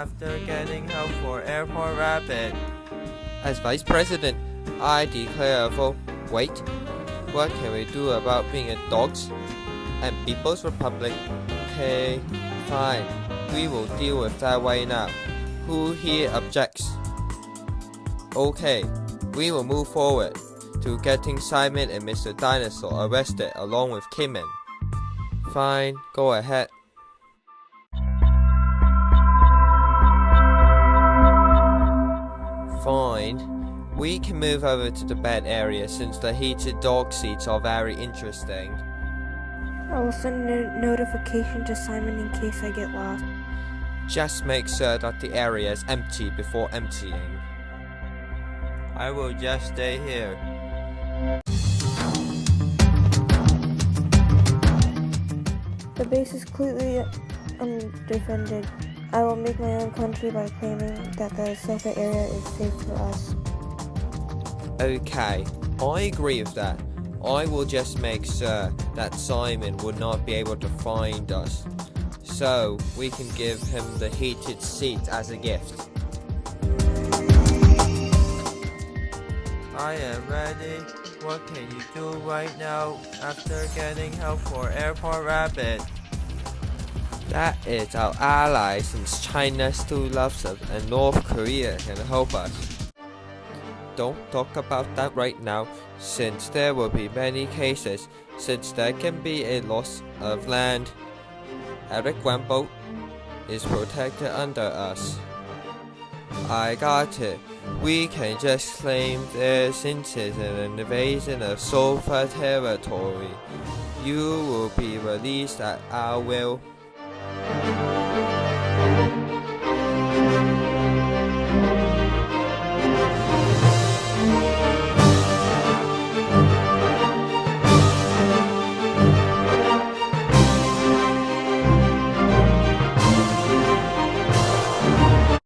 after getting help for Airport Rapid. As Vice President, I declare a vote. Wait, what can we do about being a dogs and People's Republic? Okay, fine. We will deal with that right now. Who here objects? Okay, we will move forward to getting Simon and Mr. Dinosaur arrested along with Cayman. Fine, go ahead. Can move over to the bed area since the heated dog seats are very interesting. I will send a notification to Simon in case I get lost. Just make sure that the area is empty before emptying. I will just stay here. The base is clearly undefended. I will make my own country by claiming that the Sofa area is safe for us. Okay, I agree with that. I will just make sure that Simon would not be able to find us. So we can give him the heated seat as a gift. I am ready. What can you do right now after getting help for Airport Rapid? That is our ally since China still loves us and North Korea can help us. Don't talk about that right now since there will be many cases since there can be a loss of land. Eric Wambo is protected under us. I got it. We can just claim this is an invasion of Sofa territory. You will be released at our will.